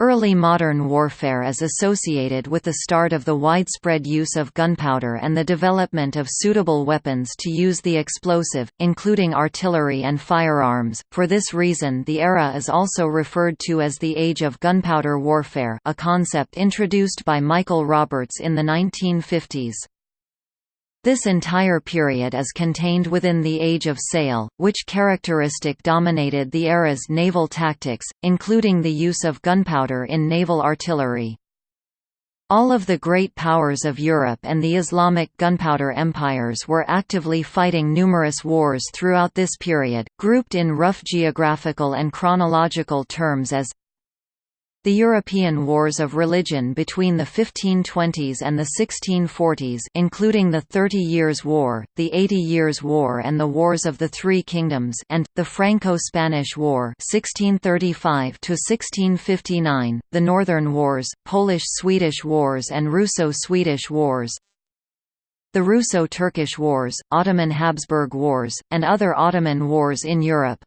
Early modern warfare is associated with the start of the widespread use of gunpowder and the development of suitable weapons to use the explosive, including artillery and firearms. For this reason, the era is also referred to as the Age of Gunpowder Warfare, a concept introduced by Michael Roberts in the 1950s. This entire period is contained within the Age of Sail, which characteristic dominated the era's naval tactics, including the use of gunpowder in naval artillery. All of the great powers of Europe and the Islamic gunpowder empires were actively fighting numerous wars throughout this period, grouped in rough geographical and chronological terms as the European wars of religion between the 1520s and the 1640s including the Thirty Years' War, the Eighty Years' War and the Wars of the Three Kingdoms and, the Franco-Spanish War 1635 the Northern Wars, Polish-Swedish Wars and Russo-Swedish Wars the Russo-Turkish Wars, Ottoman-Habsburg Wars, and other Ottoman wars in Europe.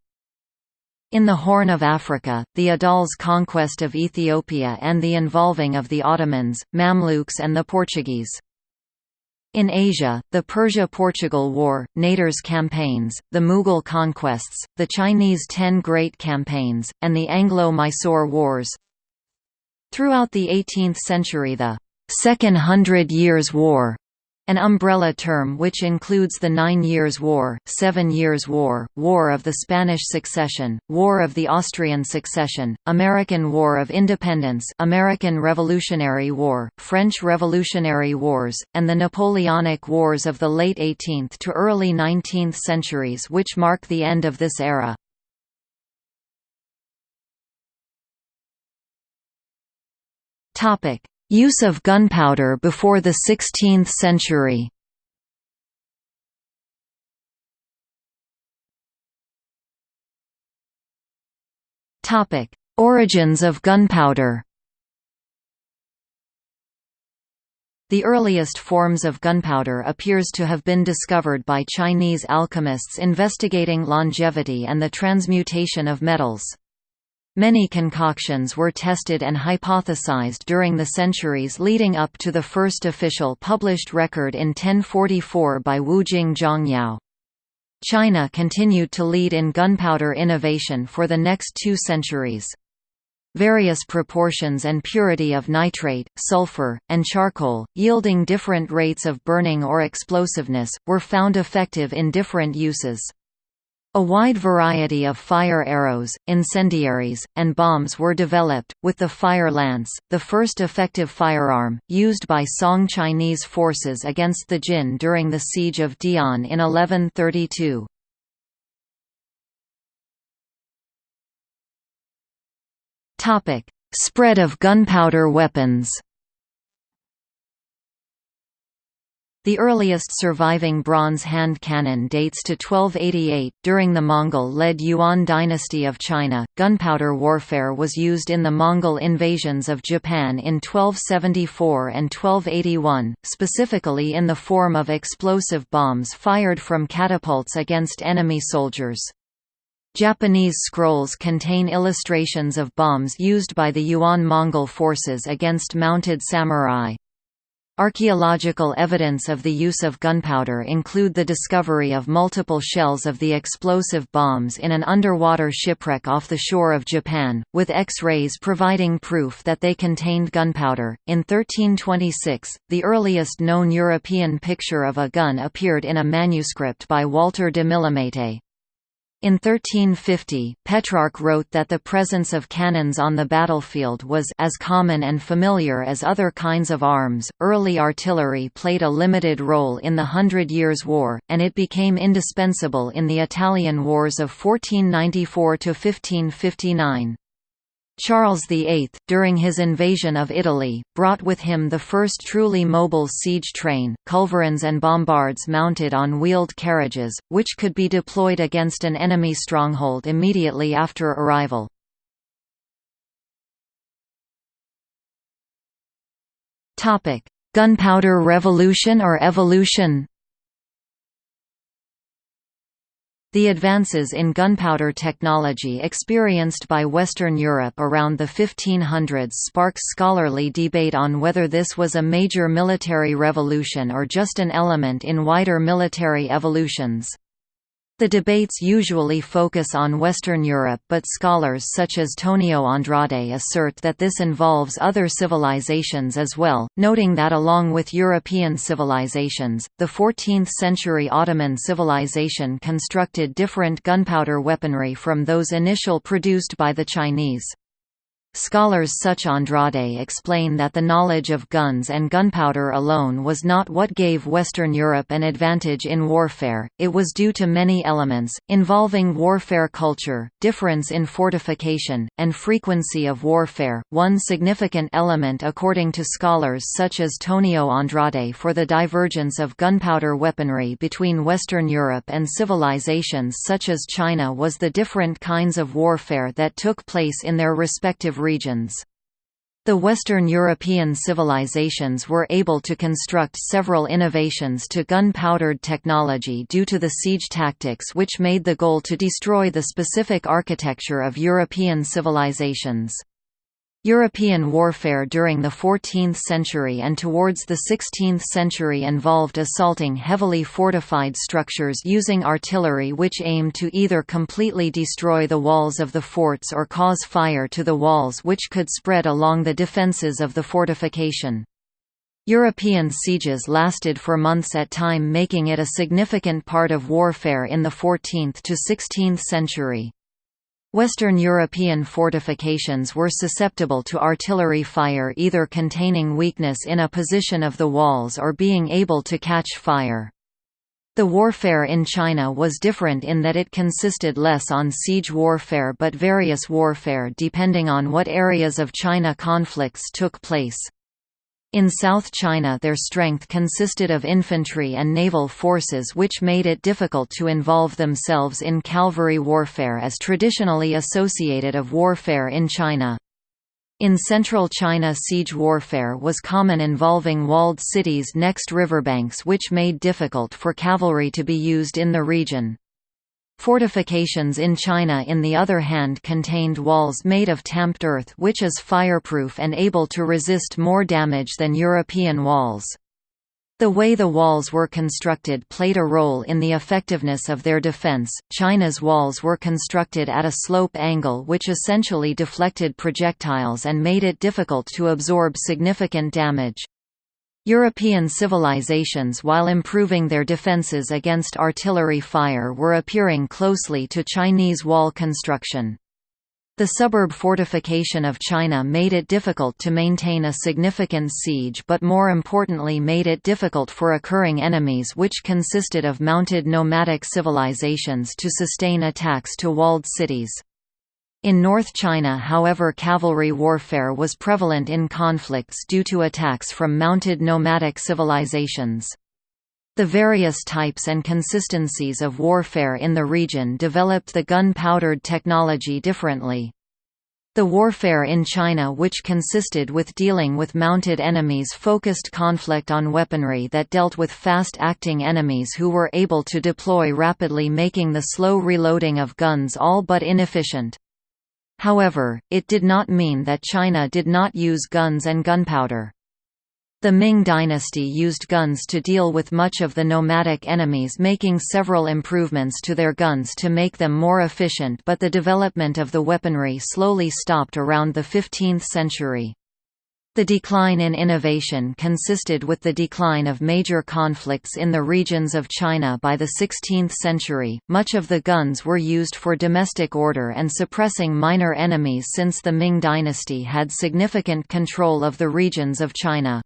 In the Horn of Africa, the Adals' conquest of Ethiopia and the involving of the Ottomans, Mamluks and the Portuguese. In Asia, the Persia–Portugal War, Nader's campaigns, the Mughal conquests, the Chinese Ten Great Campaigns, and the Anglo-Mysore Wars. Throughout the 18th century the Second Hundred Years' War an umbrella term which includes the Nine Years' War, Seven Years' War, War of the Spanish Succession, War of the Austrian Succession, American War of Independence American Revolutionary War, French Revolutionary Wars, and the Napoleonic Wars of the late 18th to early 19th centuries which mark the end of this era. Topic: Use of gunpowder before the 16th century Origins of gunpowder The earliest forms of gunpowder appears to have been discovered by Chinese alchemists investigating longevity and the transmutation of metals. Many concoctions were tested and hypothesized during the centuries leading up to the first official published record in 1044 by Wujing Zhongyao. China continued to lead in gunpowder innovation for the next two centuries. Various proportions and purity of nitrate, sulfur, and charcoal, yielding different rates of burning or explosiveness, were found effective in different uses. A wide variety of fire arrows, incendiaries, and bombs were developed, with the fire lance, the first effective firearm, used by Song Chinese forces against the Jin during the siege of De'an in 1132. Spread of gunpowder weapons The earliest surviving bronze hand cannon dates to 1288. During the Mongol led Yuan dynasty of China, gunpowder warfare was used in the Mongol invasions of Japan in 1274 and 1281, specifically in the form of explosive bombs fired from catapults against enemy soldiers. Japanese scrolls contain illustrations of bombs used by the Yuan Mongol forces against mounted samurai. Archaeological evidence of the use of gunpowder include the discovery of multiple shells of the explosive bombs in an underwater shipwreck off the shore of Japan, with X-rays providing proof that they contained gunpowder. In 1326, the earliest known European picture of a gun appeared in a manuscript by Walter de Millemete. In 1350, Petrarch wrote that the presence of cannons on the battlefield was as common and familiar as other kinds of arms. Early artillery played a limited role in the Hundred Years' War, and it became indispensable in the Italian Wars of 1494 to 1559. Charles VIII, during his invasion of Italy, brought with him the first truly mobile siege train, culverins and bombards mounted on wheeled carriages, which could be deployed against an enemy stronghold immediately after arrival. Gunpowder Revolution or Evolution The advances in gunpowder technology experienced by Western Europe around the 1500s sparks scholarly debate on whether this was a major military revolution or just an element in wider military evolutions. The debates usually focus on Western Europe but scholars such as Tonio Andrade assert that this involves other civilizations as well, noting that along with European civilizations, the 14th-century Ottoman civilization constructed different gunpowder weaponry from those initial produced by the Chinese. Scholars such as Andrade explain that the knowledge of guns and gunpowder alone was not what gave Western Europe an advantage in warfare, it was due to many elements, involving warfare culture, difference in fortification, and frequency of warfare. One significant element according to scholars such as Tonio Andrade for the divergence of gunpowder weaponry between Western Europe and civilizations such as China was the different kinds of warfare that took place in their respective regions. The Western European civilizations were able to construct several innovations to gun-powdered technology due to the siege tactics which made the goal to destroy the specific architecture of European civilizations. European warfare during the 14th century and towards the 16th century involved assaulting heavily fortified structures using artillery which aimed to either completely destroy the walls of the forts or cause fire to the walls which could spread along the defences of the fortification. European sieges lasted for months at time making it a significant part of warfare in the 14th to 16th century. Western European fortifications were susceptible to artillery fire either containing weakness in a position of the walls or being able to catch fire. The warfare in China was different in that it consisted less on siege warfare but various warfare depending on what areas of China conflicts took place. In South China their strength consisted of infantry and naval forces which made it difficult to involve themselves in cavalry warfare as traditionally associated of warfare in China. In central China siege warfare was common involving walled cities next riverbanks which made difficult for cavalry to be used in the region. Fortifications in China in the other hand contained walls made of tamped earth which is fireproof and able to resist more damage than European walls. The way the walls were constructed played a role in the effectiveness of their defense. China's walls were constructed at a slope angle which essentially deflected projectiles and made it difficult to absorb significant damage. European civilizations while improving their defences against artillery fire were appearing closely to Chinese wall construction. The suburb fortification of China made it difficult to maintain a significant siege but more importantly made it difficult for occurring enemies which consisted of mounted nomadic civilizations to sustain attacks to walled cities. In North China however cavalry warfare was prevalent in conflicts due to attacks from mounted nomadic civilizations. The various types and consistencies of warfare in the region developed the gun-powdered technology differently. The warfare in China which consisted with dealing with mounted enemies focused conflict on weaponry that dealt with fast-acting enemies who were able to deploy rapidly making the slow reloading of guns all but inefficient. However, it did not mean that China did not use guns and gunpowder. The Ming dynasty used guns to deal with much of the nomadic enemies making several improvements to their guns to make them more efficient but the development of the weaponry slowly stopped around the 15th century. The decline in innovation consisted with the decline of major conflicts in the regions of China by the 16th century. Much of the guns were used for domestic order and suppressing minor enemies since the Ming dynasty had significant control of the regions of China.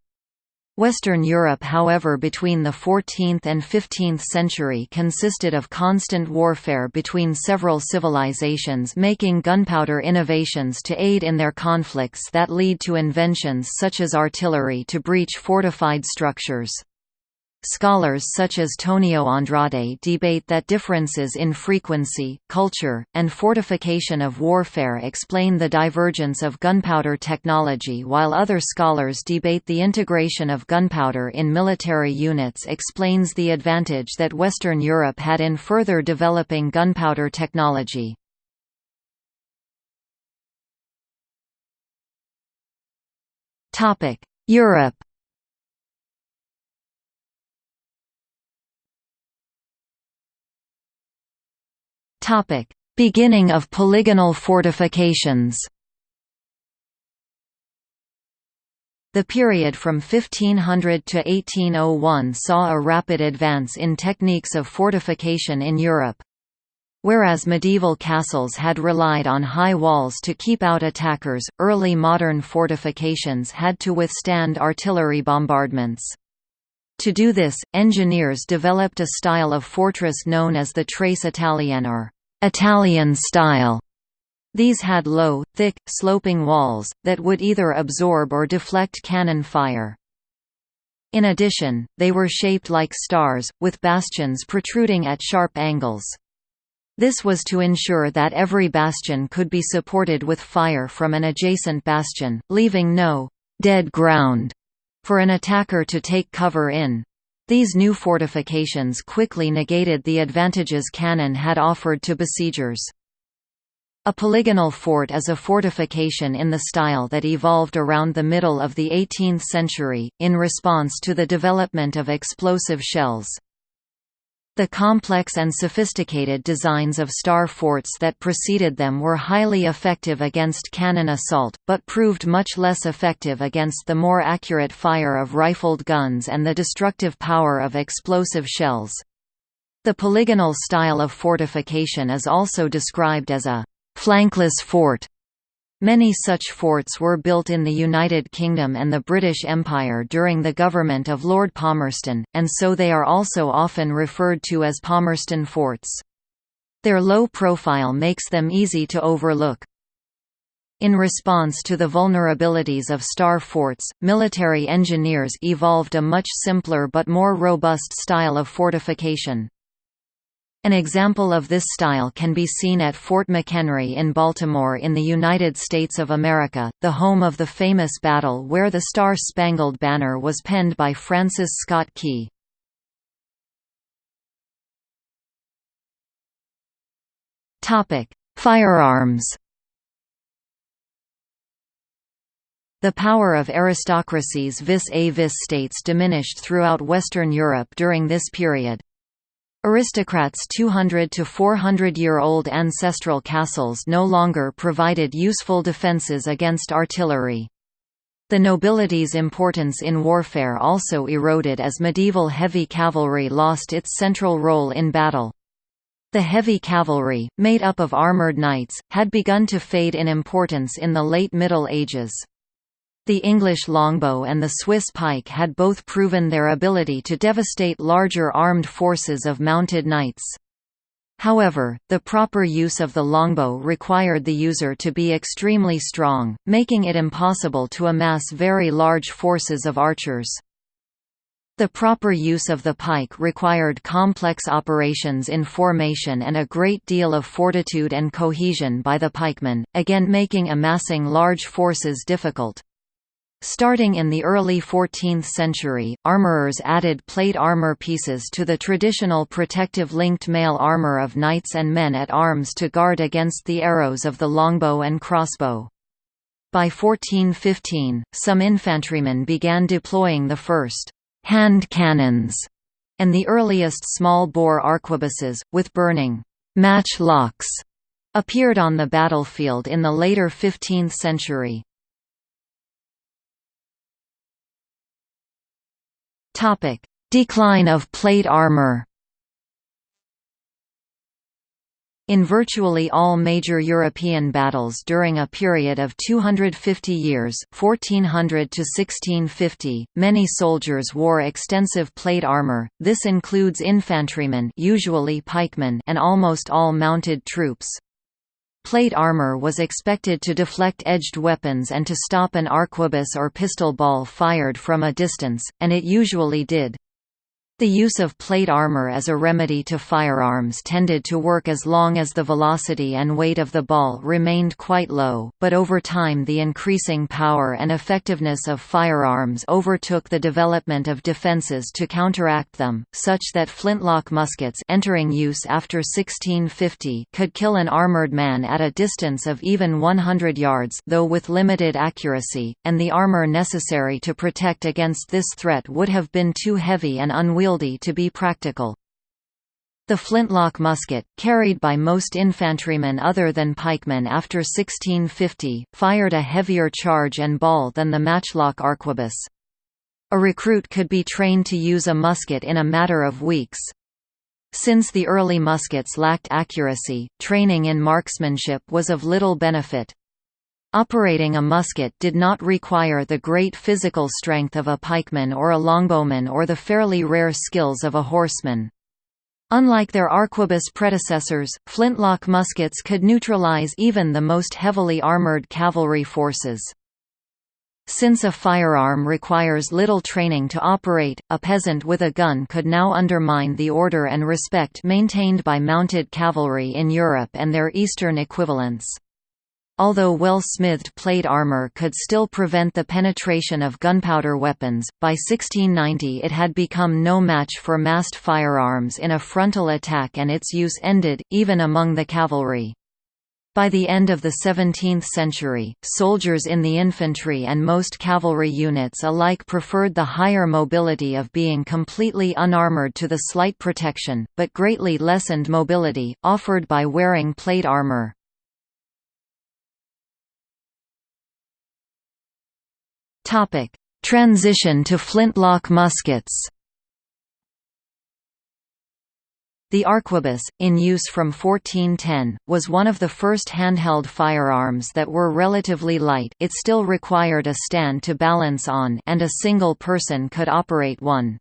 Western Europe however between the 14th and 15th century consisted of constant warfare between several civilizations making gunpowder innovations to aid in their conflicts that lead to inventions such as artillery to breach fortified structures. Scholars such as Tonio Andrade debate that differences in frequency, culture, and fortification of warfare explain the divergence of gunpowder technology while other scholars debate the integration of gunpowder in military units explains the advantage that Western Europe had in further developing gunpowder technology. Europe Topic: Beginning of polygonal fortifications. The period from 1500 to 1801 saw a rapid advance in techniques of fortification in Europe. Whereas medieval castles had relied on high walls to keep out attackers, early modern fortifications had to withstand artillery bombardments. To do this, engineers developed a style of fortress known as the Trace Italienne or Italian style. These had low, thick, sloping walls, that would either absorb or deflect cannon fire. In addition, they were shaped like stars, with bastions protruding at sharp angles. This was to ensure that every bastion could be supported with fire from an adjacent bastion, leaving no «dead ground» for an attacker to take cover in. These new fortifications quickly negated the advantages cannon had offered to besiegers. A polygonal fort is a fortification in the style that evolved around the middle of the 18th century, in response to the development of explosive shells. The complex and sophisticated designs of star forts that preceded them were highly effective against cannon assault, but proved much less effective against the more accurate fire of rifled guns and the destructive power of explosive shells. The polygonal style of fortification is also described as a «flankless fort», Many such forts were built in the United Kingdom and the British Empire during the government of Lord Palmerston, and so they are also often referred to as Palmerston forts. Their low profile makes them easy to overlook. In response to the vulnerabilities of star forts, military engineers evolved a much simpler but more robust style of fortification. An example of this style can be seen at Fort McHenry in Baltimore in the United States of America, the home of the famous battle where the Star-Spangled Banner was penned by Francis Scott Key. Firearms The power of aristocracies vis-a-vis states diminished throughout Western Europe during this period. Aristocrats' 200 to 400-year-old ancestral castles no longer provided useful defences against artillery. The nobility's importance in warfare also eroded as medieval heavy cavalry lost its central role in battle. The heavy cavalry, made up of armoured knights, had begun to fade in importance in the late Middle Ages. The English longbow and the Swiss pike had both proven their ability to devastate larger armed forces of mounted knights. However, the proper use of the longbow required the user to be extremely strong, making it impossible to amass very large forces of archers. The proper use of the pike required complex operations in formation and a great deal of fortitude and cohesion by the pikemen, again making amassing large forces difficult. Starting in the early 14th century, armorers added plate armor pieces to the traditional protective linked mail armor of knights and men-at-arms to guard against the arrows of the longbow and crossbow. By 1415, some infantrymen began deploying the first hand cannons and the earliest small-bore arquebuses, with burning matchlocks, appeared on the battlefield in the later 15th century. Topic: Decline of plate armor. In virtually all major European battles during a period of 250 years 1400 to 1650, many soldiers wore extensive plate armor, this includes infantrymen usually pikemen and almost all mounted troops. Plate armor was expected to deflect edged weapons and to stop an arquebus or pistol ball fired from a distance, and it usually did. The use of plate armor as a remedy to firearms tended to work as long as the velocity and weight of the ball remained quite low, but over time the increasing power and effectiveness of firearms overtook the development of defenses to counteract them, such that flintlock muskets entering use after 1650 could kill an armored man at a distance of even 100 yards though with limited accuracy, and the armor necessary to protect against this threat would have been too heavy and unwieldy unwieldy to be practical. The flintlock musket, carried by most infantrymen other than pikemen after 1650, fired a heavier charge and ball than the matchlock arquebus. A recruit could be trained to use a musket in a matter of weeks. Since the early muskets lacked accuracy, training in marksmanship was of little benefit. Operating a musket did not require the great physical strength of a pikeman or a longbowman or the fairly rare skills of a horseman. Unlike their arquebus predecessors, flintlock muskets could neutralize even the most heavily armored cavalry forces. Since a firearm requires little training to operate, a peasant with a gun could now undermine the order and respect maintained by mounted cavalry in Europe and their Eastern equivalents. Although well-smithed plate armor could still prevent the penetration of gunpowder weapons, by 1690 it had become no match for massed firearms in a frontal attack and its use ended, even among the cavalry. By the end of the 17th century, soldiers in the infantry and most cavalry units alike preferred the higher mobility of being completely unarmored to the slight protection, but greatly lessened mobility, offered by wearing plate armor. Topic: Transition to flintlock muskets. The arquebus, in use from 1410, was one of the first handheld firearms that were relatively light it still required a stand to balance on and a single person could operate one.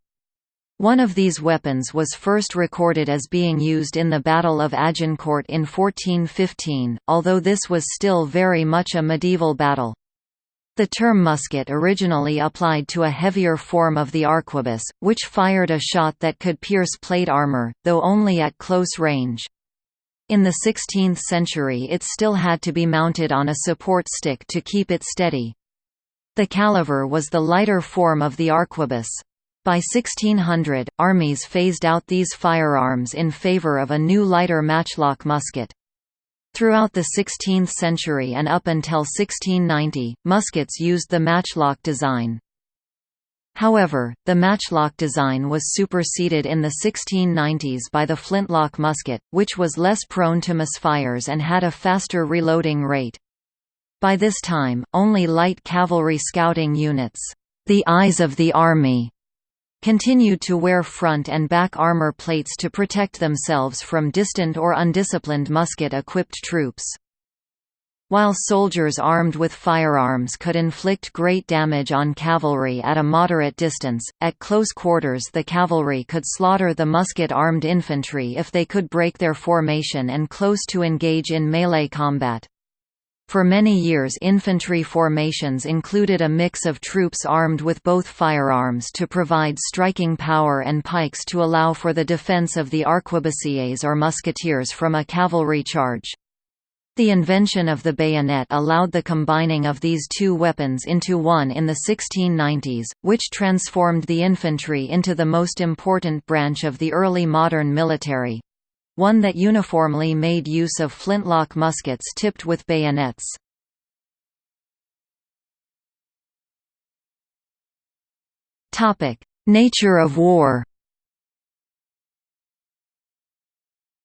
One of these weapons was first recorded as being used in the Battle of Agincourt in 1415, although this was still very much a medieval battle. The term musket originally applied to a heavier form of the arquebus, which fired a shot that could pierce plate armor, though only at close range. In the 16th century it still had to be mounted on a support stick to keep it steady. The caliver was the lighter form of the arquebus. By 1600, armies phased out these firearms in favor of a new lighter matchlock musket. Throughout the 16th century and up until 1690, muskets used the matchlock design. However, the matchlock design was superseded in the 1690s by the flintlock musket, which was less prone to misfires and had a faster reloading rate. By this time, only light cavalry scouting units, the eyes of the army, continued to wear front and back armor plates to protect themselves from distant or undisciplined musket-equipped troops. While soldiers armed with firearms could inflict great damage on cavalry at a moderate distance, at close quarters the cavalry could slaughter the musket-armed infantry if they could break their formation and close to engage in melee combat. For many years infantry formations included a mix of troops armed with both firearms to provide striking power and pikes to allow for the defense of the arquebusiers or musketeers from a cavalry charge. The invention of the bayonet allowed the combining of these two weapons into one in the 1690s, which transformed the infantry into the most important branch of the early modern military one that uniformly made use of flintlock muskets tipped with bayonets. Nature of war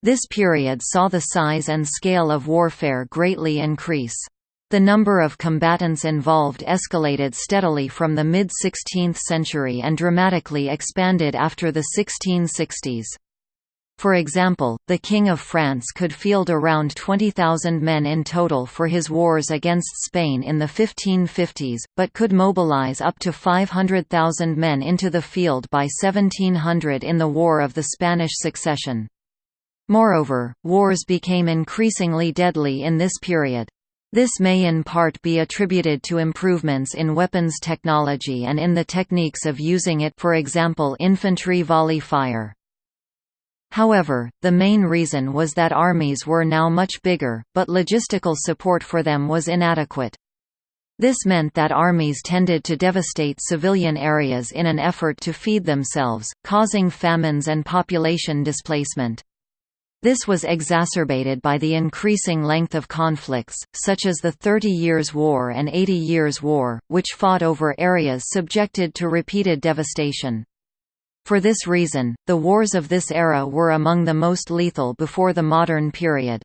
This period saw the size and scale of warfare greatly increase. The number of combatants involved escalated steadily from the mid-16th century and dramatically expanded after the 1660s. For example, the King of France could field around 20,000 men in total for his wars against Spain in the 1550s, but could mobilize up to 500,000 men into the field by 1700 in the War of the Spanish Succession. Moreover, wars became increasingly deadly in this period. This may in part be attributed to improvements in weapons technology and in the techniques of using it for example infantry volley fire. However, the main reason was that armies were now much bigger, but logistical support for them was inadequate. This meant that armies tended to devastate civilian areas in an effort to feed themselves, causing famines and population displacement. This was exacerbated by the increasing length of conflicts, such as the Thirty Years' War and Eighty Years' War, which fought over areas subjected to repeated devastation. For this reason, the wars of this era were among the most lethal before the modern period.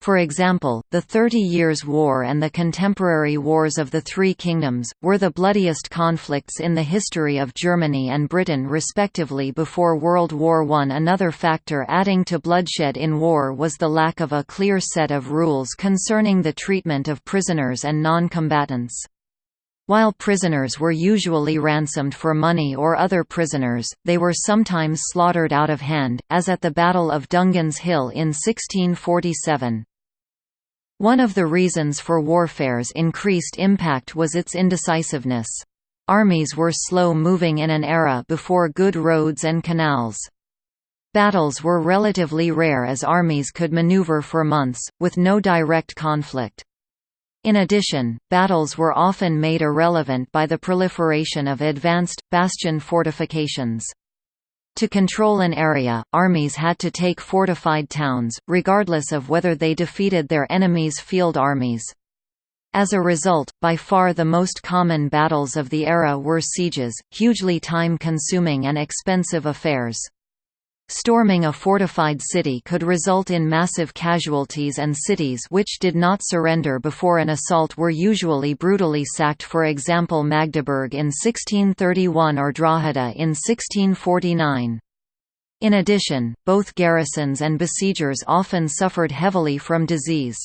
For example, the Thirty Years' War and the contemporary Wars of the Three Kingdoms, were the bloodiest conflicts in the history of Germany and Britain respectively before World War I. Another factor adding to bloodshed in war was the lack of a clear set of rules concerning the treatment of prisoners and non-combatants. While prisoners were usually ransomed for money or other prisoners, they were sometimes slaughtered out of hand, as at the Battle of Dungan's Hill in 1647. One of the reasons for warfare's increased impact was its indecisiveness. Armies were slow-moving in an era before good roads and canals. Battles were relatively rare as armies could maneuver for months, with no direct conflict. In addition, battles were often made irrelevant by the proliferation of advanced, bastion fortifications. To control an area, armies had to take fortified towns, regardless of whether they defeated their enemies' field armies. As a result, by far the most common battles of the era were sieges, hugely time-consuming and expensive affairs. Storming a fortified city could result in massive casualties and cities which did not surrender before an assault were usually brutally sacked for example Magdeburg in 1631 or Drogheda in 1649. In addition, both garrisons and besiegers often suffered heavily from disease.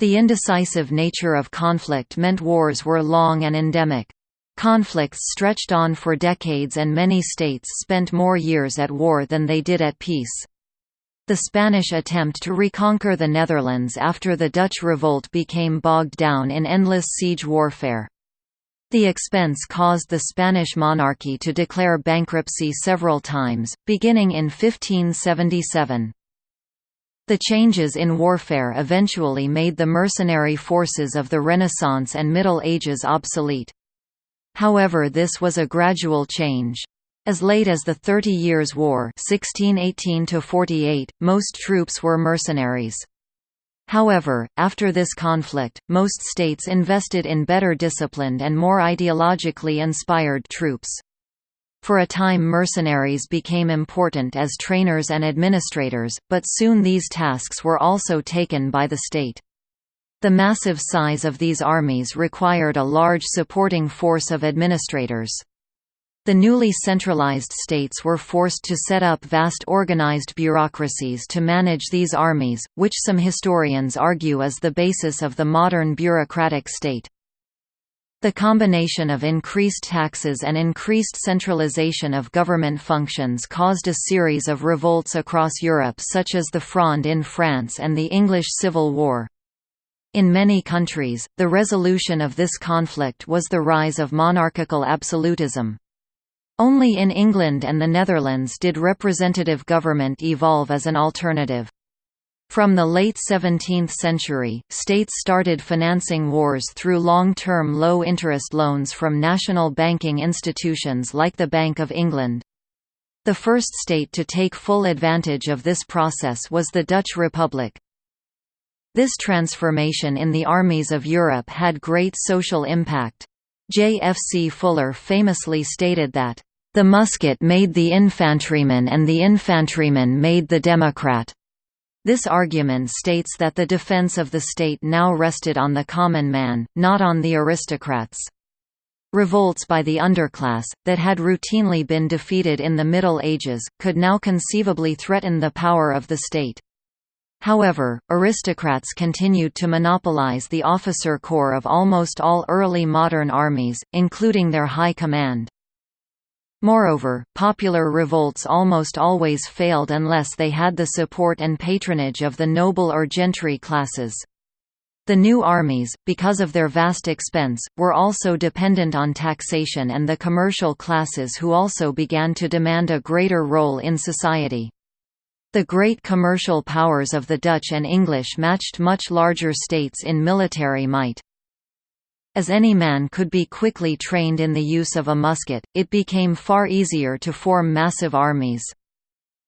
The indecisive nature of conflict meant wars were long and endemic. Conflicts stretched on for decades and many states spent more years at war than they did at peace. The Spanish attempt to reconquer the Netherlands after the Dutch revolt became bogged down in endless siege warfare. The expense caused the Spanish monarchy to declare bankruptcy several times, beginning in 1577. The changes in warfare eventually made the mercenary forces of the Renaissance and Middle Ages obsolete. However this was a gradual change. As late as the Thirty Years' War 1618 most troops were mercenaries. However, after this conflict, most states invested in better disciplined and more ideologically inspired troops. For a time mercenaries became important as trainers and administrators, but soon these tasks were also taken by the state. The massive size of these armies required a large supporting force of administrators. The newly centralized states were forced to set up vast organized bureaucracies to manage these armies, which some historians argue is the basis of the modern bureaucratic state. The combination of increased taxes and increased centralization of government functions caused a series of revolts across Europe such as the Fronde in France and the English Civil War. In many countries, the resolution of this conflict was the rise of monarchical absolutism. Only in England and the Netherlands did representative government evolve as an alternative. From the late 17th century, states started financing wars through long-term low-interest loans from national banking institutions like the Bank of England. The first state to take full advantage of this process was the Dutch Republic. This transformation in the armies of Europe had great social impact. J. F. C. Fuller famously stated that, "...the musket made the infantryman and the infantryman made the democrat." This argument states that the defense of the state now rested on the common man, not on the aristocrats. Revolts by the underclass, that had routinely been defeated in the Middle Ages, could now conceivably threaten the power of the state. However, aristocrats continued to monopolize the officer corps of almost all early modern armies, including their high command. Moreover, popular revolts almost always failed unless they had the support and patronage of the noble or gentry classes. The new armies, because of their vast expense, were also dependent on taxation and the commercial classes who also began to demand a greater role in society. The great commercial powers of the Dutch and English matched much larger states in military might. As any man could be quickly trained in the use of a musket, it became far easier to form massive armies.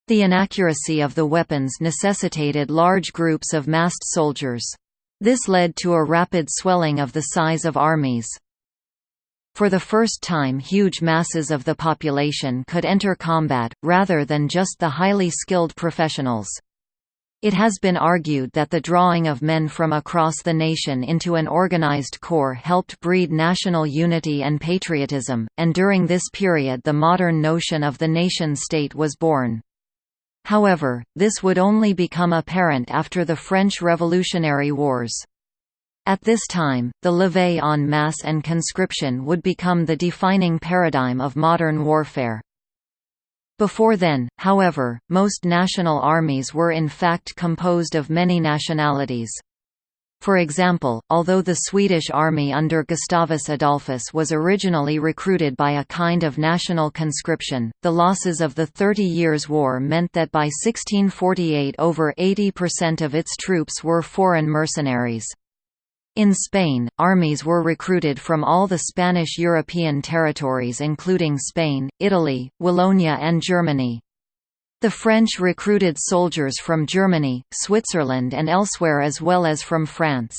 The inaccuracy of the weapons necessitated large groups of massed soldiers. This led to a rapid swelling of the size of armies. For the first time huge masses of the population could enter combat, rather than just the highly skilled professionals. It has been argued that the drawing of men from across the nation into an organized corps helped breed national unity and patriotism, and during this period the modern notion of the nation-state was born. However, this would only become apparent after the French Revolutionary Wars. At this time, the levée en masse and conscription would become the defining paradigm of modern warfare. Before then, however, most national armies were in fact composed of many nationalities. For example, although the Swedish army under Gustavus Adolphus was originally recruited by a kind of national conscription, the losses of the Thirty Years' War meant that by 1648 over 80% of its troops were foreign mercenaries. In Spain, armies were recruited from all the Spanish European territories including Spain, Italy, Wallonia and Germany. The French recruited soldiers from Germany, Switzerland and elsewhere as well as from France.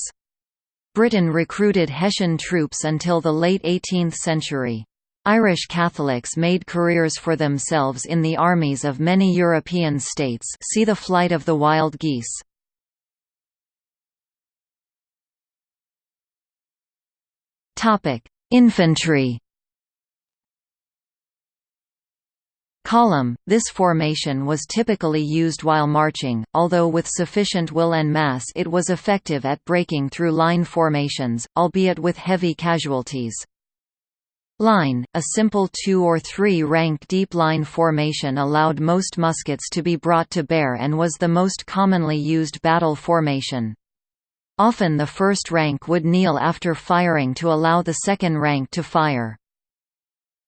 Britain recruited Hessian troops until the late 18th century. Irish Catholics made careers for themselves in the armies of many European states see the Flight of the Wild Geese. Topic: Infantry. Column – This formation was typically used while marching, although with sufficient will and mass it was effective at breaking through line formations, albeit with heavy casualties. Line – A simple two- or three-rank deep line formation allowed most muskets to be brought to bear and was the most commonly used battle formation. Often the first rank would kneel after firing to allow the second rank to fire.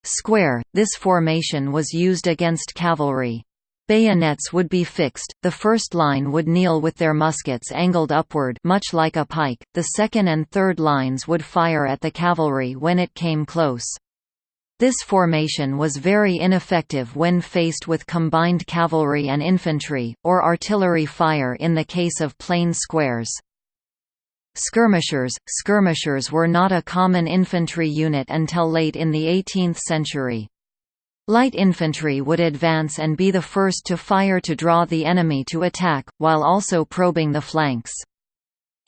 Square – This formation was used against cavalry. Bayonets would be fixed, the first line would kneel with their muskets angled upward much like a pike, the second and third lines would fire at the cavalry when it came close. This formation was very ineffective when faced with combined cavalry and infantry, or artillery fire in the case of plain squares. Skirmishers Skirmishers were not a common infantry unit until late in the 18th century. Light infantry would advance and be the first to fire to draw the enemy to attack, while also probing the flanks.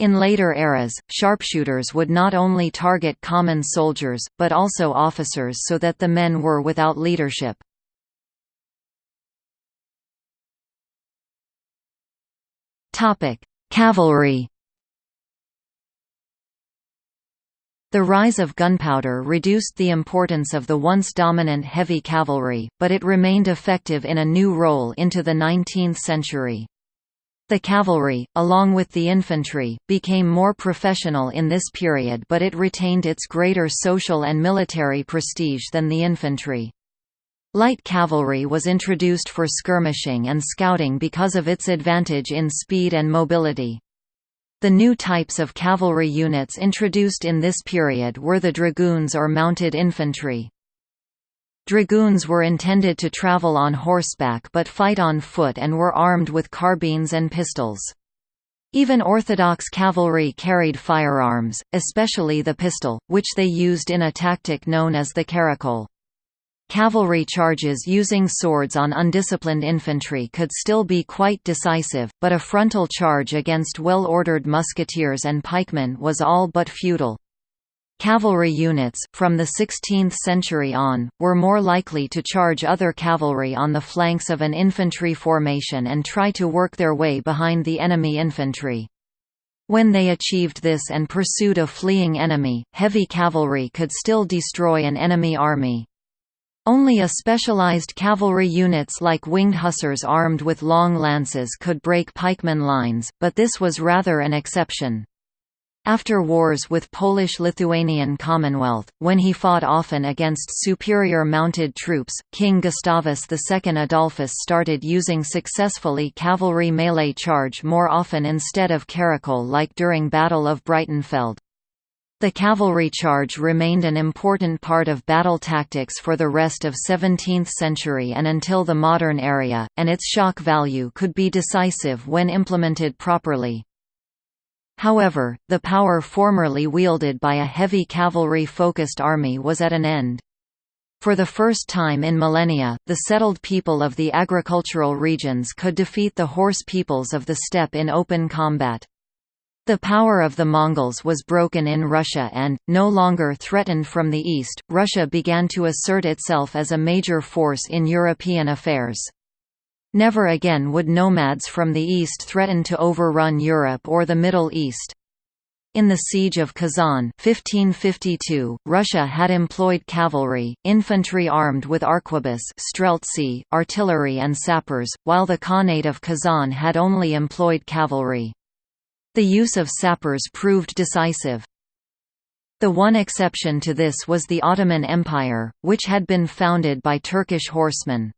In later eras, sharpshooters would not only target common soldiers, but also officers so that the men were without leadership. Cavalry The rise of gunpowder reduced the importance of the once dominant heavy cavalry, but it remained effective in a new role into the 19th century. The cavalry, along with the infantry, became more professional in this period but it retained its greater social and military prestige than the infantry. Light cavalry was introduced for skirmishing and scouting because of its advantage in speed and mobility. The new types of cavalry units introduced in this period were the dragoons or mounted infantry. Dragoons were intended to travel on horseback but fight on foot and were armed with carbines and pistols. Even Orthodox cavalry carried firearms, especially the pistol, which they used in a tactic known as the caracole. Cavalry charges using swords on undisciplined infantry could still be quite decisive, but a frontal charge against well-ordered musketeers and pikemen was all but futile. Cavalry units, from the 16th century on, were more likely to charge other cavalry on the flanks of an infantry formation and try to work their way behind the enemy infantry. When they achieved this and pursued a fleeing enemy, heavy cavalry could still destroy an enemy army. Only a specialized cavalry units like winged hussars armed with long lances could break pikeman lines, but this was rather an exception. After wars with Polish-Lithuanian Commonwealth, when he fought often against superior mounted troops, King Gustavus II Adolphus started using successfully cavalry melee charge more often instead of caracole like during Battle of Breitenfeld. The cavalry charge remained an important part of battle tactics for the rest of 17th century and until the modern era, and its shock value could be decisive when implemented properly. However, the power formerly wielded by a heavy cavalry-focused army was at an end. For the first time in millennia, the settled people of the agricultural regions could defeat the horse peoples of the steppe in open combat. The power of the Mongols was broken in Russia and, no longer threatened from the east, Russia began to assert itself as a major force in European affairs. Never again would nomads from the east threaten to overrun Europe or the Middle East. In the Siege of Kazan 1552, Russia had employed cavalry, infantry armed with arquebus streltsy, artillery and sappers, while the Khanate of Kazan had only employed cavalry. The use of sappers proved decisive. The one exception to this was the Ottoman Empire, which had been founded by Turkish horsemen.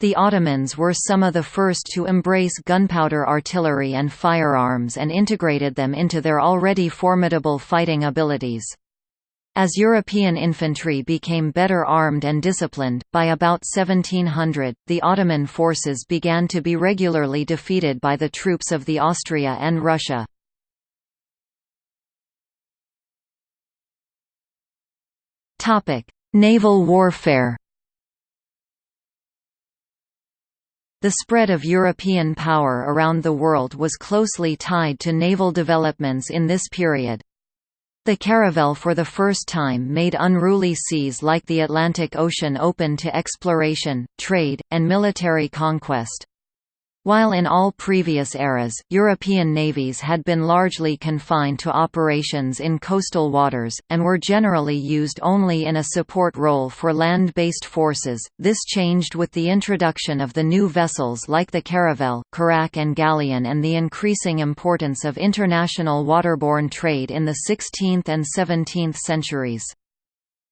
The Ottomans were some of the first to embrace gunpowder artillery and firearms and integrated them into their already formidable fighting abilities. As European infantry became better armed and disciplined, by about 1700, the Ottoman forces began to be regularly defeated by the troops of the Austria and Russia. Naval warfare The spread of European power around the world was closely tied to naval developments in this period. The caravel for the first time made unruly seas like the Atlantic Ocean open to exploration, trade, and military conquest. While in all previous eras, European navies had been largely confined to operations in coastal waters, and were generally used only in a support role for land-based forces, this changed with the introduction of the new vessels like the caravel, carrack and galleon and the increasing importance of international waterborne trade in the 16th and 17th centuries.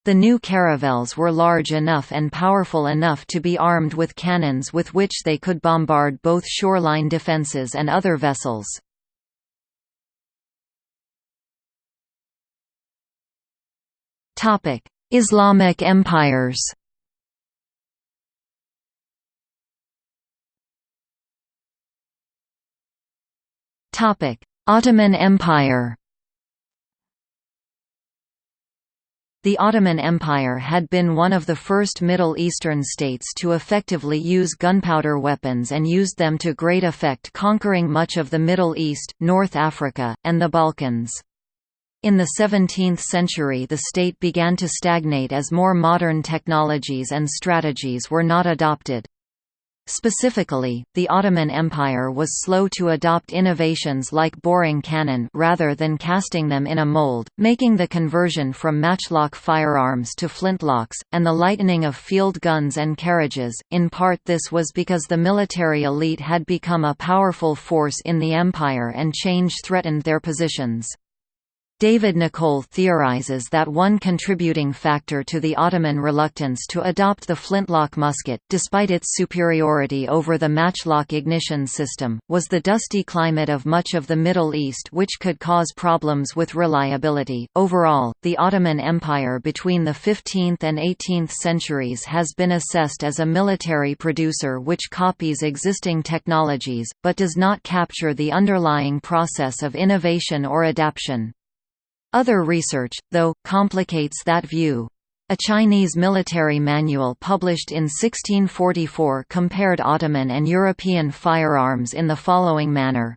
The new caravels were large enough and powerful enough to be armed with cannons with which they could bombard both shoreline defences and other vessels. Islamic empires Ottoman Empire The Ottoman Empire had been one of the first Middle Eastern states to effectively use gunpowder weapons and used them to great effect conquering much of the Middle East, North Africa, and the Balkans. In the 17th century the state began to stagnate as more modern technologies and strategies were not adopted. Specifically, the Ottoman Empire was slow to adopt innovations like boring cannon rather than casting them in a mold, making the conversion from matchlock firearms to flintlocks, and the lightening of field guns and carriages. In part this was because the military elite had become a powerful force in the empire and change threatened their positions. David Nicolle theorizes that one contributing factor to the Ottoman reluctance to adopt the flintlock musket, despite its superiority over the matchlock ignition system, was the dusty climate of much of the Middle East which could cause problems with reliability. Overall, the Ottoman Empire between the 15th and 18th centuries has been assessed as a military producer which copies existing technologies, but does not capture the underlying process of innovation or adaptation. Other research, though, complicates that view. A Chinese military manual published in 1644 compared Ottoman and European firearms in the following manner.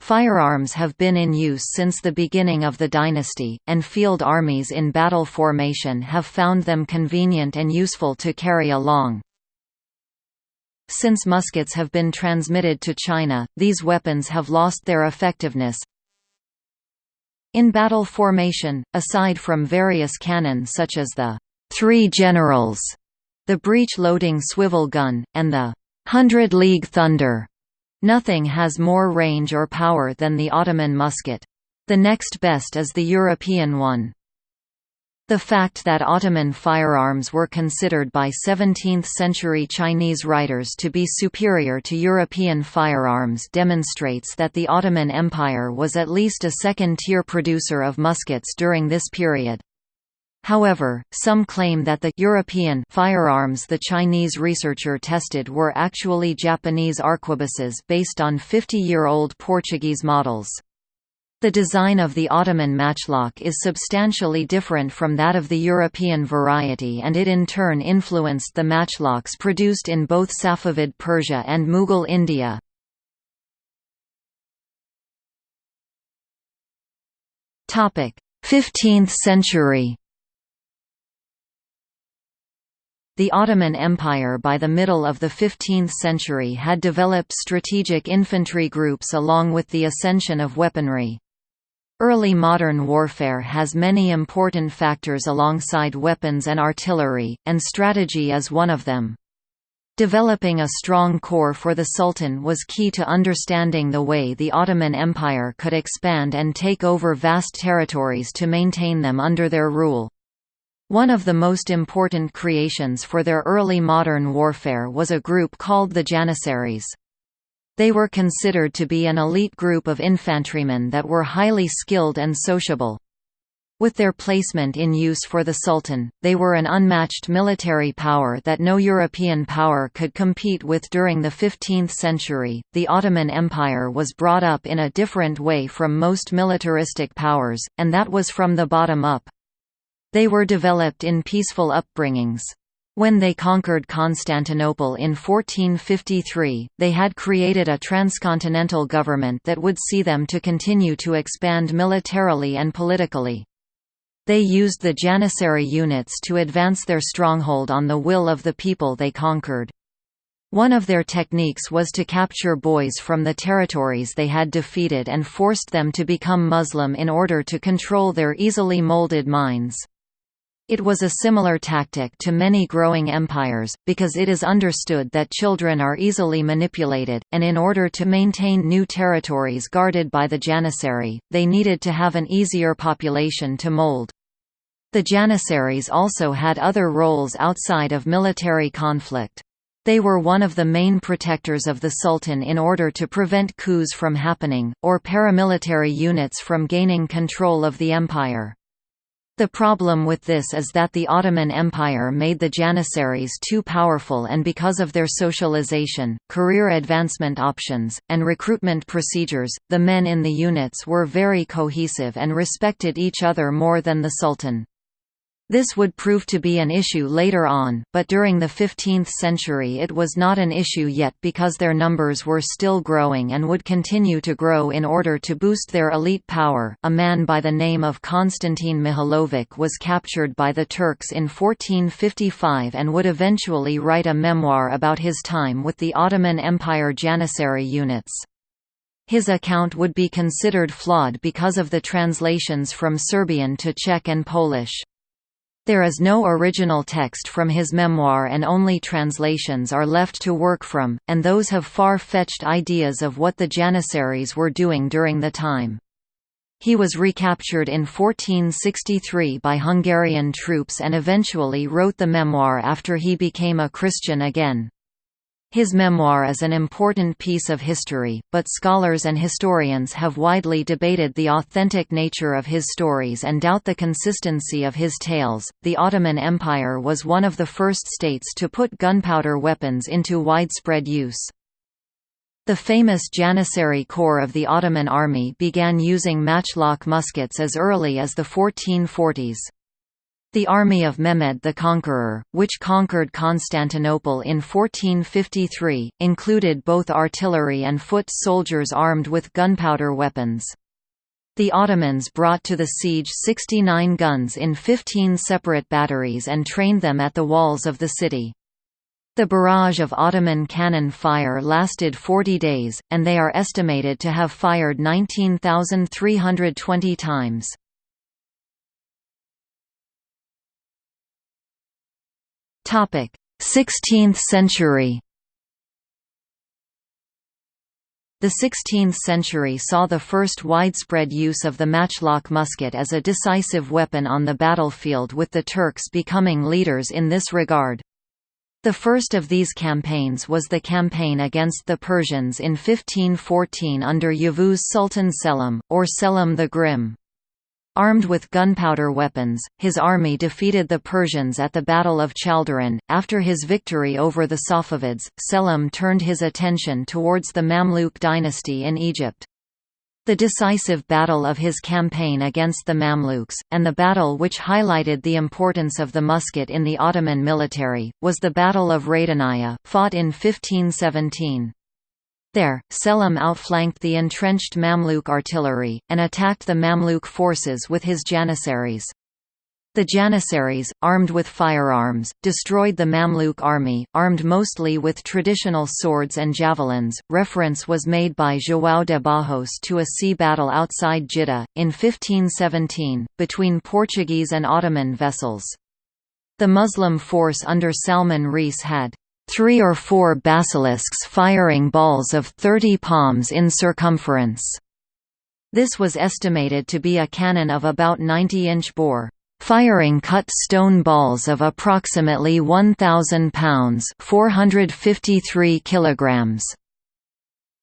Firearms have been in use since the beginning of the dynasty, and field armies in battle formation have found them convenient and useful to carry along. Since muskets have been transmitted to China, these weapons have lost their effectiveness, in battle formation, aside from various cannon such as the Three Generals, the breech-loading swivel gun, and the Hundred League Thunder, nothing has more range or power than the Ottoman musket. The next best is the European one. The fact that Ottoman firearms were considered by 17th-century Chinese writers to be superior to European firearms demonstrates that the Ottoman Empire was at least a second-tier producer of muskets during this period. However, some claim that the European firearms the Chinese researcher tested were actually Japanese arquebuses based on 50-year-old Portuguese models. The design of the Ottoman matchlock is substantially different from that of the European variety and it in turn influenced the matchlocks produced in both Safavid Persia and Mughal India. Topic: 15th century. The Ottoman Empire by the middle of the 15th century had developed strategic infantry groups along with the ascension of weaponry. Early modern warfare has many important factors alongside weapons and artillery, and strategy is one of them. Developing a strong core for the Sultan was key to understanding the way the Ottoman Empire could expand and take over vast territories to maintain them under their rule. One of the most important creations for their early modern warfare was a group called the Janissaries. They were considered to be an elite group of infantrymen that were highly skilled and sociable. With their placement in use for the Sultan, they were an unmatched military power that no European power could compete with during the 15th century. The Ottoman Empire was brought up in a different way from most militaristic powers, and that was from the bottom up. They were developed in peaceful upbringings. When they conquered Constantinople in 1453, they had created a transcontinental government that would see them to continue to expand militarily and politically. They used the Janissary units to advance their stronghold on the will of the people they conquered. One of their techniques was to capture boys from the territories they had defeated and forced them to become Muslim in order to control their easily molded minds. It was a similar tactic to many growing empires, because it is understood that children are easily manipulated, and in order to maintain new territories guarded by the Janissary, they needed to have an easier population to mold. The Janissaries also had other roles outside of military conflict. They were one of the main protectors of the Sultan in order to prevent coups from happening, or paramilitary units from gaining control of the empire. The problem with this is that the Ottoman Empire made the Janissaries too powerful and because of their socialization, career advancement options, and recruitment procedures, the men in the units were very cohesive and respected each other more than the Sultan. This would prove to be an issue later on, but during the 15th century it was not an issue yet because their numbers were still growing and would continue to grow in order to boost their elite power. A man by the name of Konstantin Mihailovic was captured by the Turks in 1455 and would eventually write a memoir about his time with the Ottoman Empire Janissary units. His account would be considered flawed because of the translations from Serbian to Czech and Polish. There is no original text from his memoir and only translations are left to work from, and those have far-fetched ideas of what the Janissaries were doing during the time. He was recaptured in 1463 by Hungarian troops and eventually wrote the memoir after he became a Christian again. His memoir is an important piece of history, but scholars and historians have widely debated the authentic nature of his stories and doubt the consistency of his tales. The Ottoman Empire was one of the first states to put gunpowder weapons into widespread use. The famous Janissary Corps of the Ottoman army began using matchlock muskets as early as the 1440s. The army of Mehmed the Conqueror, which conquered Constantinople in 1453, included both artillery and foot soldiers armed with gunpowder weapons. The Ottomans brought to the siege 69 guns in 15 separate batteries and trained them at the walls of the city. The barrage of Ottoman cannon fire lasted 40 days, and they are estimated to have fired 19,320 times. 16th century The 16th century saw the first widespread use of the matchlock musket as a decisive weapon on the battlefield with the Turks becoming leaders in this regard. The first of these campaigns was the campaign against the Persians in 1514 under Yavuz Sultan Selim, or Selim the Grim. Armed with gunpowder weapons, his army defeated the Persians at the Battle of Chaldiran. After his victory over the Safavids, Selim turned his attention towards the Mamluk dynasty in Egypt. The decisive battle of his campaign against the Mamluks, and the battle which highlighted the importance of the musket in the Ottoman military, was the Battle of Ridaniya, fought in 1517. There, Selim outflanked the entrenched Mamluk artillery, and attacked the Mamluk forces with his janissaries. The janissaries, armed with firearms, destroyed the Mamluk army, armed mostly with traditional swords and javelins. Reference was made by João de Barros to a sea battle outside Jeddah, in 1517, between Portuguese and Ottoman vessels. The Muslim force under Salman Reis had three or four basilisks firing balls of 30 palms in circumference. This was estimated to be a cannon of about 90-inch bore, firing cut stone balls of approximately 1,000 pounds 453 kilograms.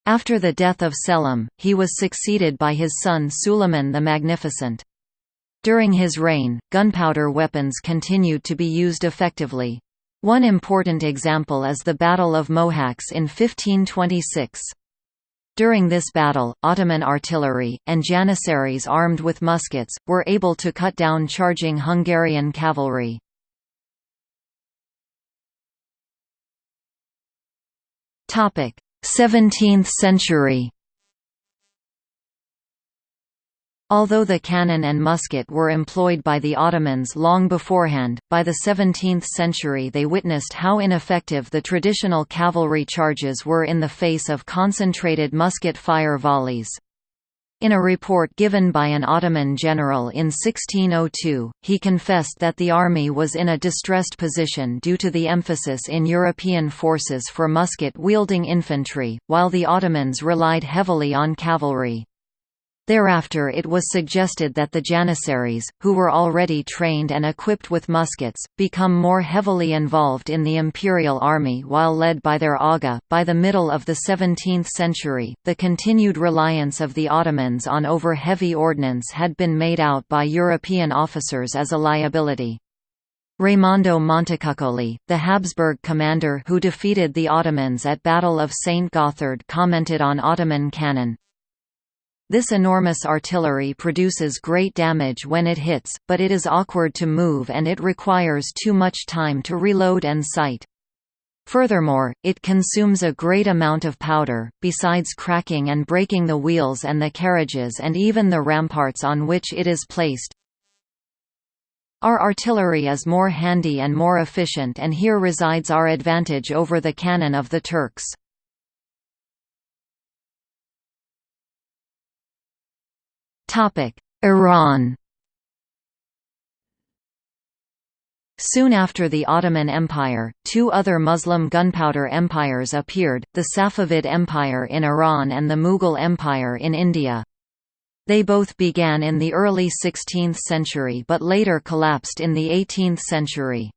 After the death of Selim, he was succeeded by his son Suleiman the Magnificent. During his reign, gunpowder weapons continued to be used effectively. One important example is the Battle of Mohacs in 1526. During this battle, Ottoman artillery, and janissaries armed with muskets, were able to cut down charging Hungarian cavalry. Topic: 17th century. Although the cannon and musket were employed by the Ottomans long beforehand, by the 17th century they witnessed how ineffective the traditional cavalry charges were in the face of concentrated musket fire volleys. In a report given by an Ottoman general in 1602, he confessed that the army was in a distressed position due to the emphasis in European forces for musket-wielding infantry, while the Ottomans relied heavily on cavalry. Thereafter it was suggested that the Janissaries, who were already trained and equipped with muskets, become more heavily involved in the imperial army while led by their Aga. By the middle of the 17th century, the continued reliance of the Ottomans on over heavy ordnance had been made out by European officers as a liability. Raimondo Montecuccoli, the Habsburg commander who defeated the Ottomans at Battle of St. Gothard commented on Ottoman cannon, this enormous artillery produces great damage when it hits, but it is awkward to move and it requires too much time to reload and sight. Furthermore, it consumes a great amount of powder, besides cracking and breaking the wheels and the carriages and even the ramparts on which it is placed. Our artillery is more handy and more efficient and here resides our advantage over the cannon of the Turks. Iran Soon after the Ottoman Empire, two other Muslim gunpowder empires appeared, the Safavid Empire in Iran and the Mughal Empire in India. They both began in the early 16th century but later collapsed in the 18th century.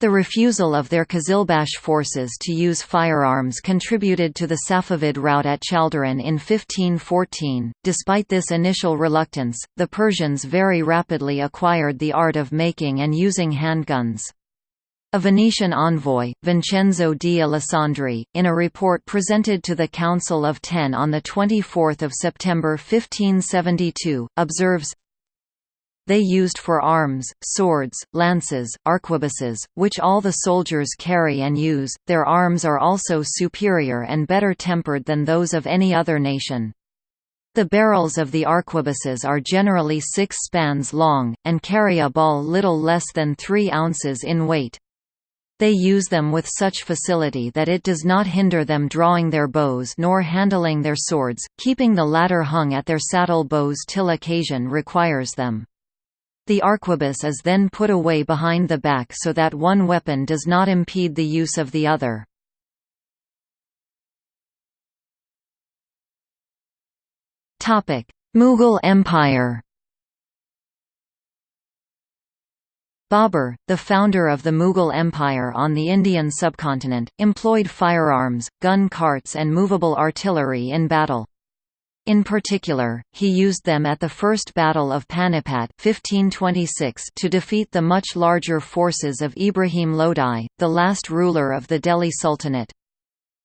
The refusal of their Qizilbash forces to use firearms contributed to the Safavid rout at Chaldiran in 1514. Despite this initial reluctance, the Persians very rapidly acquired the art of making and using handguns. A Venetian envoy, Vincenzo di Alessandri, in a report presented to the Council of Ten on 24 September 1572, observes, they used for arms, swords, lances, arquebuses, which all the soldiers carry and use, their arms are also superior and better tempered than those of any other nation. The barrels of the arquebuses are generally six spans long, and carry a ball little less than three ounces in weight. They use them with such facility that it does not hinder them drawing their bows nor handling their swords, keeping the latter hung at their saddle bows till occasion requires them. The arquebus is then put away behind the back so that one weapon does not impede the use of the other. Mughal Empire Babur, the founder of the Mughal Empire on the Indian subcontinent, employed firearms, gun carts and movable artillery in battle. In particular, he used them at the First Battle of Panipat 1526 to defeat the much larger forces of Ibrahim Lodi, the last ruler of the Delhi Sultanate.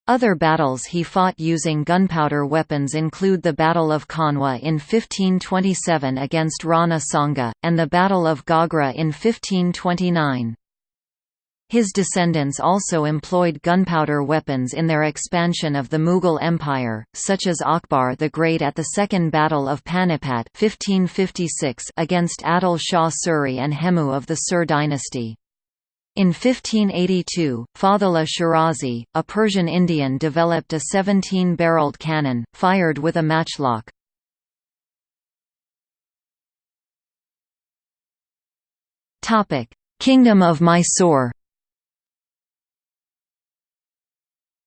Other battles he fought using gunpowder weapons include the Battle of Kanwa in 1527 against Rana Sanga, and the Battle of Gagra in 1529. His descendants also employed gunpowder weapons in their expansion of the Mughal Empire, such as Akbar the Great at the Second Battle of Panipat 1556 against Adil Shah Suri and Hemu of the Sur dynasty. In 1582, Fathullah Shirazi, a Persian Indian developed a 17-barreled cannon, fired with a matchlock. Kingdom of Mysore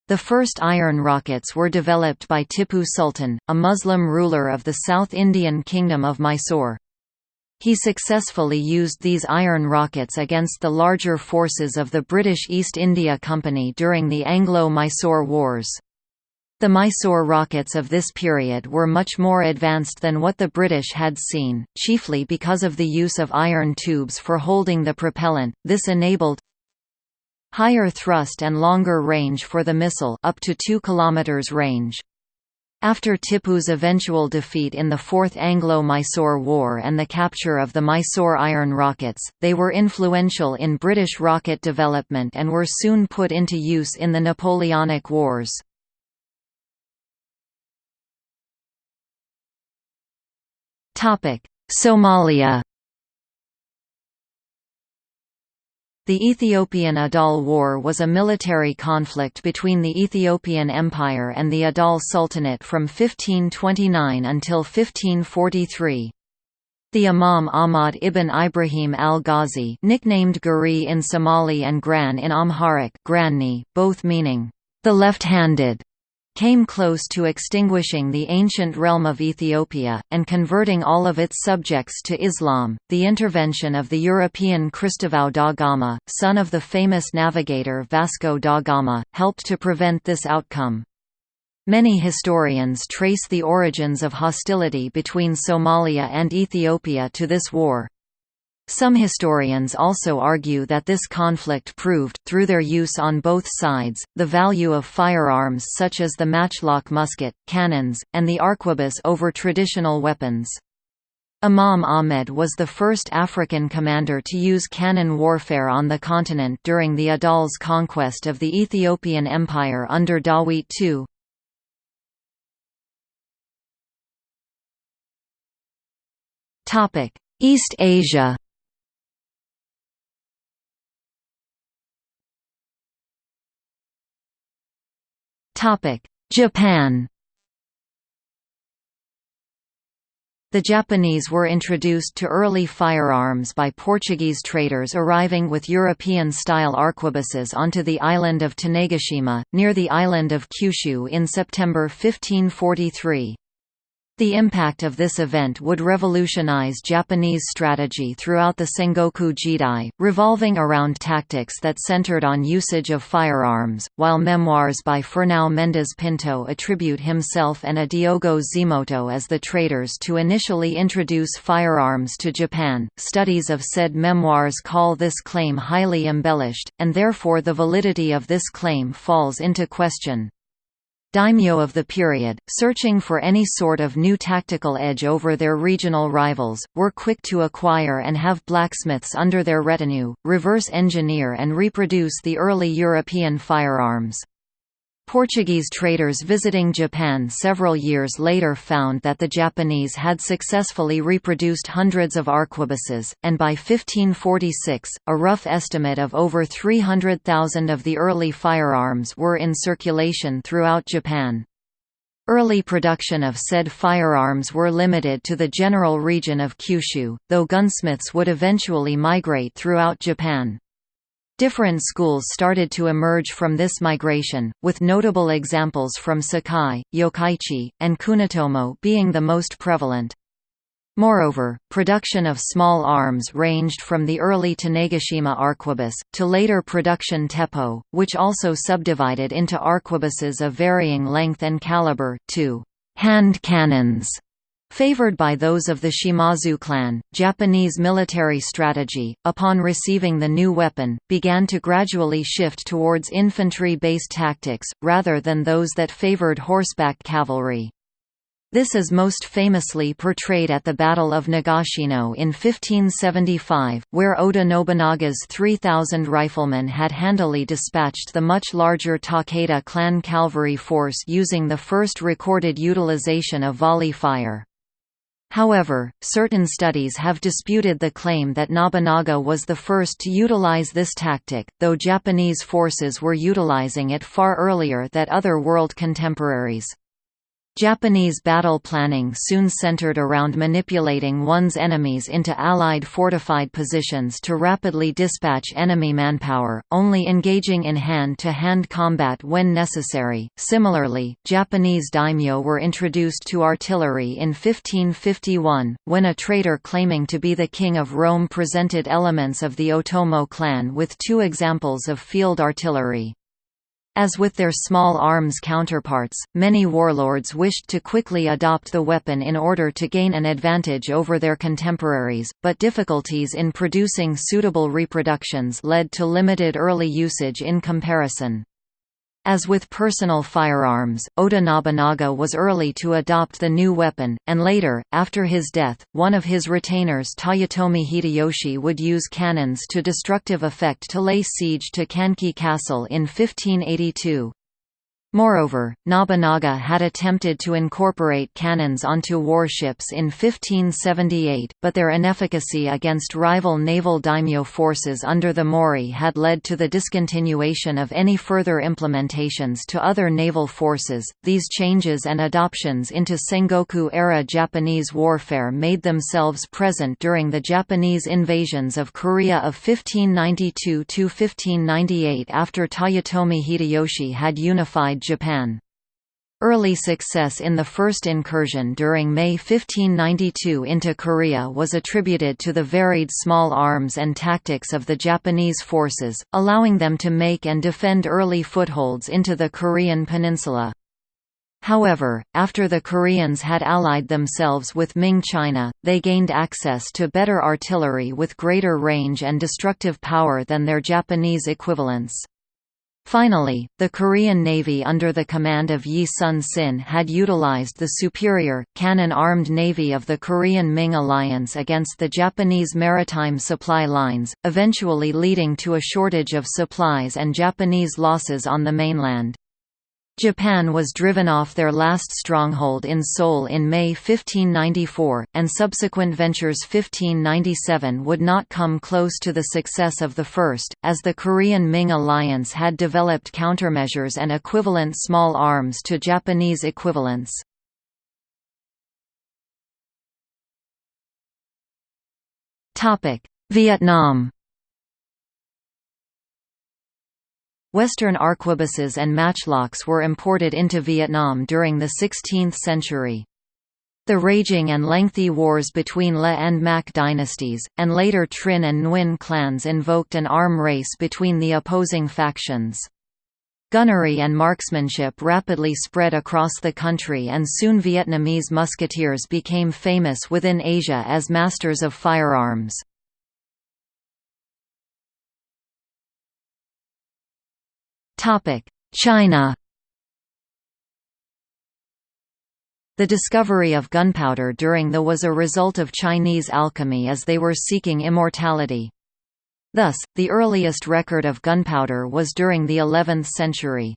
The first iron rockets were developed by Tipu Sultan, a Muslim ruler of the South Indian Kingdom of Mysore. He successfully used these iron rockets against the larger forces of the British East India Company during the Anglo-Mysore Wars. The Mysore rockets of this period were much more advanced than what the British had seen, chiefly because of the use of iron tubes for holding the propellant. This enabled higher thrust and longer range for the missile up to 2 km range. After Tipu's eventual defeat in the Fourth Anglo-Mysore War and the capture of the Mysore iron rockets, they were influential in British rocket development and were soon put into use in the Napoleonic Wars. Somalia The Ethiopian Adal War was a military conflict between the Ethiopian Empire and the Adal Sultanate from 1529 until 1543. The Imam Ahmad ibn Ibrahim al-Ghazi nicknamed Guri in Somali and Gran in Amharic Granni, both meaning, the left-handed, came close to extinguishing the ancient realm of Ethiopia, and converting all of its subjects to Islam. The intervention of the European Cristóvão da Gama, son of the famous navigator Vasco da Gama, helped to prevent this outcome. Many historians trace the origins of hostility between Somalia and Ethiopia to this war. Some historians also argue that this conflict proved, through their use on both sides, the value of firearms such as the matchlock musket, cannons, and the arquebus over traditional weapons. Imam Ahmed was the first African commander to use cannon warfare on the continent during the Adal's conquest of the Ethiopian Empire under Dawit II. East Asia Japan The Japanese were introduced to early firearms by Portuguese traders arriving with European-style arquebuses onto the island of Tanegashima, near the island of Kyushu in September 1543. The impact of this event would revolutionize Japanese strategy throughout the Sengoku Jidai, revolving around tactics that centered on usage of firearms. While memoirs by Fernão Mendes Pinto attribute himself and a Diogo Zeimoto as the traders to initially introduce firearms to Japan, studies of said memoirs call this claim highly embellished, and therefore the validity of this claim falls into question. Daimyo of the period, searching for any sort of new tactical edge over their regional rivals, were quick to acquire and have blacksmiths under their retinue, reverse engineer and reproduce the early European firearms. Portuguese traders visiting Japan several years later found that the Japanese had successfully reproduced hundreds of arquebuses, and by 1546, a rough estimate of over 300,000 of the early firearms were in circulation throughout Japan. Early production of said firearms were limited to the general region of Kyushu, though gunsmiths would eventually migrate throughout Japan. Different schools started to emerge from this migration, with notable examples from Sakai, Yokkaichi, and Kunitomo being the most prevalent. Moreover, production of small arms ranged from the early Tanegashima arquebus, to later production teppo, which also subdivided into arquebuses of varying length and caliber, to hand cannons. Favored by those of the Shimazu clan, Japanese military strategy, upon receiving the new weapon, began to gradually shift towards infantry-based tactics, rather than those that favored horseback cavalry. This is most famously portrayed at the Battle of Nagashino in 1575, where Oda Nobunaga's 3,000 riflemen had handily dispatched the much larger Takeda clan cavalry force using the first recorded utilization of volley fire. However, certain studies have disputed the claim that Nobunaga was the first to utilize this tactic, though Japanese forces were utilizing it far earlier than other world contemporaries. Japanese battle planning soon centered around manipulating one's enemies into Allied fortified positions to rapidly dispatch enemy manpower, only engaging in hand-to-hand -hand combat when necessary. Similarly, Japanese daimyo were introduced to artillery in 1551, when a traitor claiming to be the king of Rome presented elements of the Otomo clan with two examples of field artillery. As with their small arms counterparts, many warlords wished to quickly adopt the weapon in order to gain an advantage over their contemporaries, but difficulties in producing suitable reproductions led to limited early usage in comparison. As with personal firearms, Oda Nobunaga was early to adopt the new weapon, and later, after his death, one of his retainers Toyotomi Hideyoshi would use cannons to destructive effect to lay siege to Kanki Castle in 1582. Moreover, Nobunaga had attempted to incorporate cannons onto warships in 1578, but their inefficacy against rival naval daimyo forces under the Mori had led to the discontinuation of any further implementations to other naval forces. These changes and adoptions into Sengoku era Japanese warfare made themselves present during the Japanese invasions of Korea of 1592 1598 after Toyotomi Hideyoshi had unified Japan. Early success in the first incursion during May 1592 into Korea was attributed to the varied small arms and tactics of the Japanese forces, allowing them to make and defend early footholds into the Korean peninsula. However, after the Koreans had allied themselves with Ming China, they gained access to better artillery with greater range and destructive power than their Japanese equivalents. Finally, the Korean Navy under the command of Yi Sun Sin had utilized the superior, cannon-armed navy of the Korean Ming alliance against the Japanese maritime supply lines, eventually leading to a shortage of supplies and Japanese losses on the mainland. Japan was driven off their last stronghold in Seoul in May 1594, and subsequent ventures 1597 would not come close to the success of the first, as the Korean Ming alliance had developed countermeasures and equivalent small arms to Japanese equivalents. Vietnam Western arquebuses and matchlocks were imported into Vietnam during the 16th century. The raging and lengthy wars between Le and Mac dynasties, and later Trinh and Nguyen clans invoked an arm race between the opposing factions. Gunnery and marksmanship rapidly spread across the country and soon Vietnamese musketeers became famous within Asia as masters of firearms. China The discovery of gunpowder during the was a result of Chinese alchemy as they were seeking immortality. Thus, the earliest record of gunpowder was during the 11th century.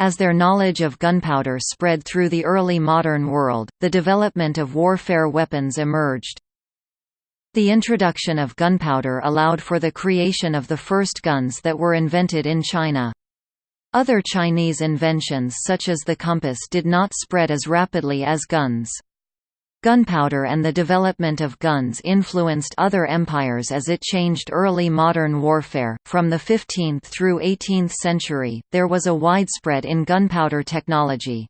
As their knowledge of gunpowder spread through the early modern world, the development of warfare weapons emerged. The introduction of gunpowder allowed for the creation of the first guns that were invented in China. Other Chinese inventions such as the compass did not spread as rapidly as guns. Gunpowder and the development of guns influenced other empires as it changed early modern warfare. From the 15th through 18th century, there was a widespread in gunpowder technology.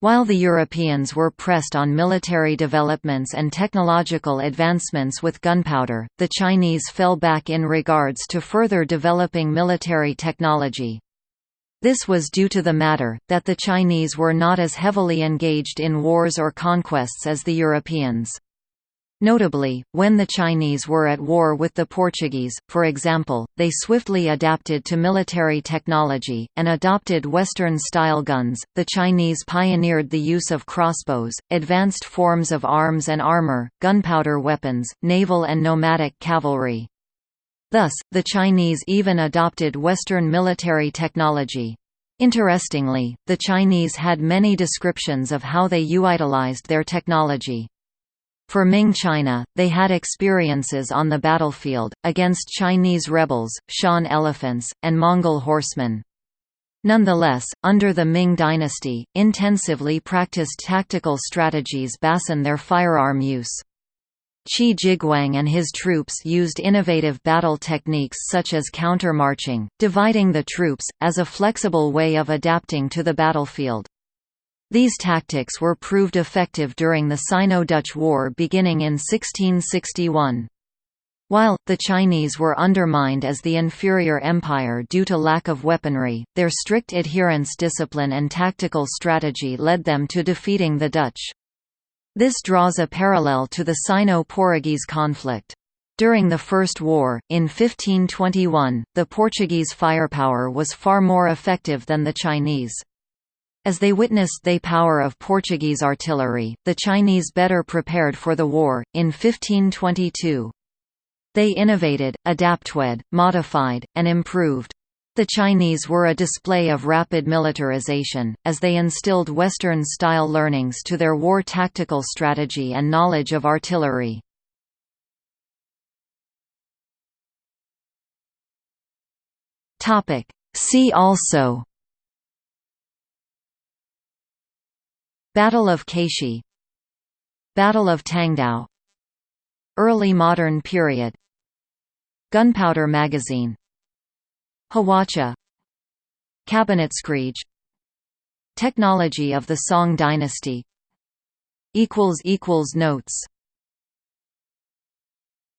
While the Europeans were pressed on military developments and technological advancements with gunpowder, the Chinese fell back in regards to further developing military technology. This was due to the matter, that the Chinese were not as heavily engaged in wars or conquests as the Europeans. Notably, when the Chinese were at war with the Portuguese, for example, they swiftly adapted to military technology, and adopted Western-style guns. The Chinese pioneered the use of crossbows, advanced forms of arms and armor, gunpowder weapons, naval and nomadic cavalry. Thus, the Chinese even adopted Western military technology. Interestingly, the Chinese had many descriptions of how they utilized their technology. For Ming China, they had experiences on the battlefield, against Chinese rebels, Shan elephants, and Mongol horsemen. Nonetheless, under the Ming dynasty, intensively practiced tactical strategies basen their firearm use. Qi Jiguang and his troops used innovative battle techniques such as counter-marching, dividing the troops, as a flexible way of adapting to the battlefield. These tactics were proved effective during the Sino-Dutch War beginning in 1661. While, the Chinese were undermined as the inferior empire due to lack of weaponry, their strict adherence discipline and tactical strategy led them to defeating the Dutch. This draws a parallel to the Sino-Portuguese conflict. During the First War, in 1521, the Portuguese firepower was far more effective than the Chinese. As they witnessed the power of Portuguese artillery, the Chinese better prepared for the war, in 1522. They innovated, adapted, modified, and improved. The Chinese were a display of rapid militarization, as they instilled Western-style learnings to their war tactical strategy and knowledge of artillery. See also Battle of Keishi Battle of Tangdao Early modern period Gunpowder magazine Hwacha Kabinetskrieg Technology of the Song dynasty. Notes